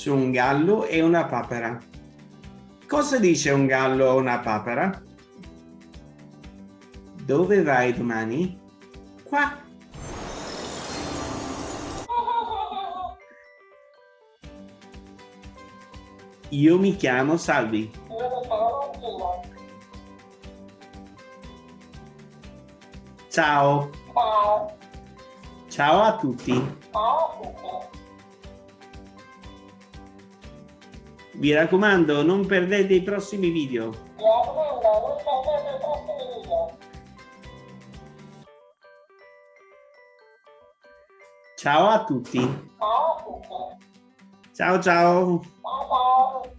su un gallo e una papera. Cosa dice un gallo o una papera? Dove vai domani? Qua. Io mi chiamo Salvi. Ciao. Ciao. Ciao a tutti. Ciao a tutti. Vi raccomando, non perdete i prossimi video. Mi raccomando, non perdete i prossimi video. Ciao a tutti. Ciao a tutti. Ciao ciao. Ciao ciao.